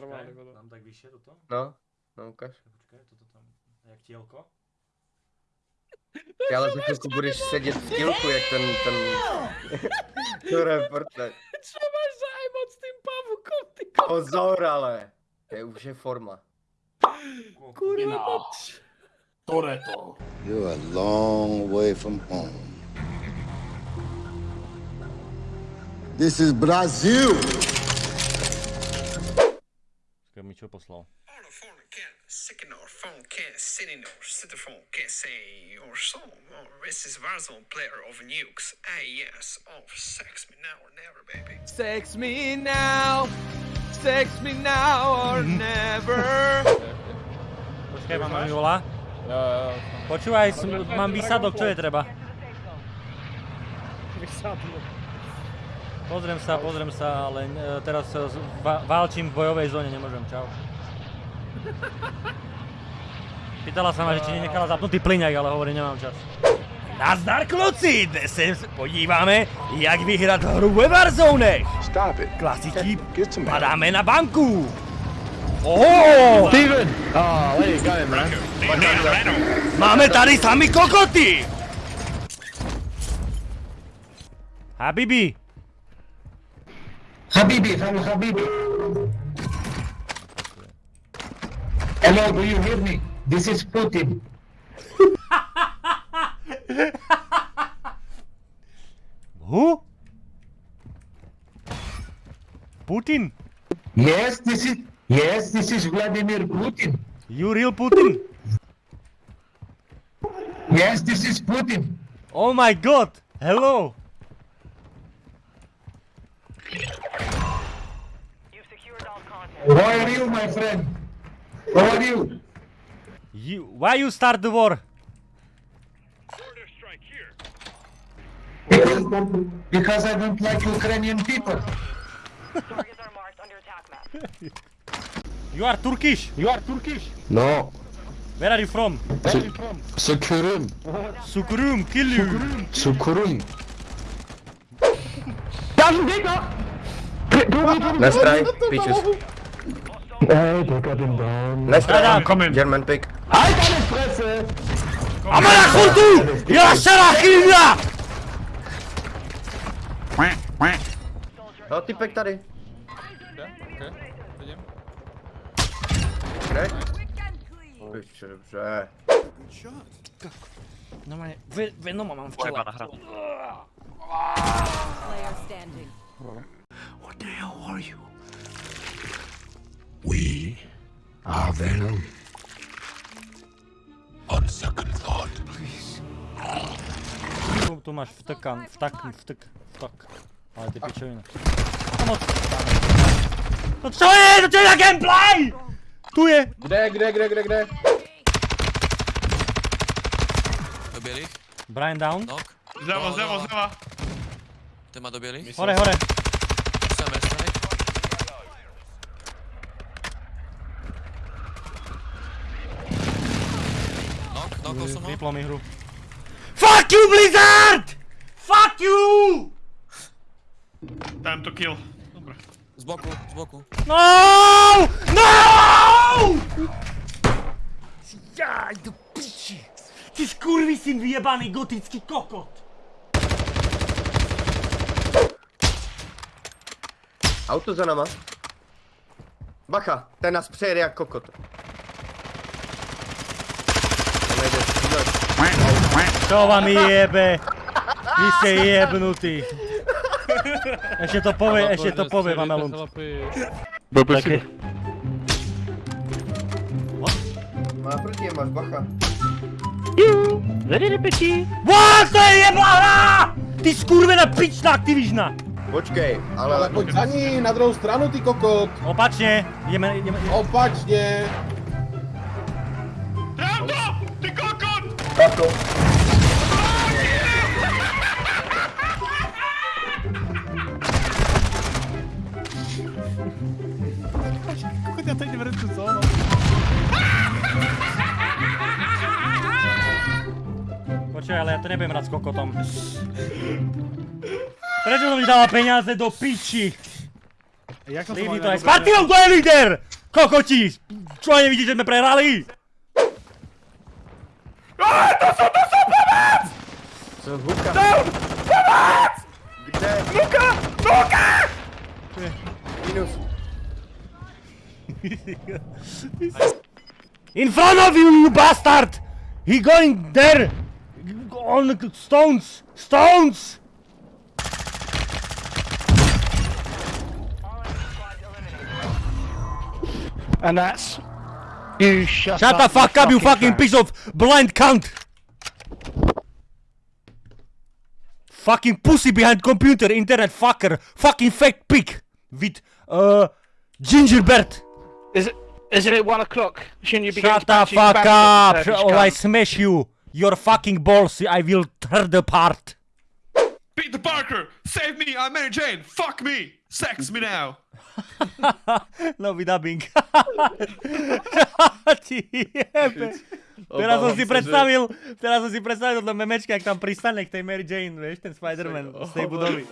normálně, vole. Mám tak vyššie toto? No, no ukaž. Počkej, toto tam, jak tielko? Ty ale za chvilku budeš sedět v kilku, jak ten, ten... to reporter. Co máš zájem od s tím pavukom, ty ko... Pozor ale. To je už je forma. Kurva, No. poč. Toreto. You're a long way from home. This is Brazil. Počkej, mi čo poslal. On the phone can't sick phone can't sit in our sit the phone can't say your song or this is Warzone player of nukes. Ah yes, oh sex me now or never baby. Sex me now, sex me now or never. Počkaj, mama mi volá. Jo, jo, Počúvaj, mám výsadok, čo je treba? vysadlo. Pozriem sa, pozriem sa, ale e, teraz e, válčim v bojovej zóne, nemôžem, čau. Pýtala sa ma, že či nenechala zapnutý plyňak, ale hovorím, nemám čas. Nazdar kluci, dnes se podíváme, jak vyhrát hru ve Warzone. Some padáme na banku. Steven! Oh, you go, man. máme tady sami kokoty. Habibi, Habibi, hello Habibi. Hello, do you hear me? This is Putin. who? Putin, Yes, this is yes, this is Vladimir Putin. you real Putin? Yes, this is Putin. Oh my god! Hello! How are you, my friend? How are you? You, why you start the war? Because, because I don't like Ukrainian people. Targets are marked on attack map. You are Turkish. You are Turkish. No. Where are you from? Where are you from? Sukurum. Sukurum, kill you. Sukurum. Tam, nigga! Nice try, bitches. Hey, they got him down. Nice try. Adam. Coming. German pick. Halt deine Fresse! Amına kurdu! Ya şerahilla! No, typek tady. Okay, vidím. Kde? Piče, dobře. No má, vy, Venoma mám v těle. standing. What the hell are you? We are Venom. On second thought. Please. No co gameplay! Tu je! Kde, kde, kde, kde, kde? Dobili? Brian down. Ten má do bělých. Hore, hore. Jsem strany. Knock, knock jsem ho. Vyplo mi hru. Fuck you Blizzard! Fuck you! Time to kill. Dobre. Z boku, z boku. No! No! Jaj, do piči. Ty skurvisyn vyjebaný gotický kokot. Auto za nama. Bacha, ten nás přejede jak kokot. To vám jebe. Vy ste jebnutí. Ešte to povie, ešte to povie, Mamelund. Také. Má proti je, máš bacha. What, to je jebla hra! Ty skurvená pičná Activisiona. Počkej, ale... Ale pojď za ní, na druhou stranu, ty kokot. Opačne, ideme, ideme, ideme. Opačně. Pravda! Ty kokot! Bacho. Pokud ja to idem recu zónu. Počkaj, ale ja to nebudem hrať s kokotom. Prečo som mi dala peniaze do piči? Jak som Lívi, to je s partiou, kto je líder? Kokoti! Čo nevidíte, že sme prehrali? Aaaa, to sú, to sú, pomoc! Som Luka. Down! Pomoc! Kde? Luka! Luka! Minus. In front of you, you bastard! He going there! On stones! Stones! And that's... You shut, Shut the fuck up, you fucking piece of blind cunt! Fucking pussy behind computer, internet fucker, fucking fake pig with uh gingerbread. Is it... Isn't it one o'clock? Shouldn't you be Shut the fuck up, or I I... smash you. Your fucking balls, I will tear apart. Save me! I'm Mary Jane! Fuck me! Sex me now! Nový dubbing. Ti jebe. Teraz som si predstavil, teraz som si predstavil toto memečka, jak tam pristane k tej Mary Jane, vieš, ten Spider-Man z tej budovy.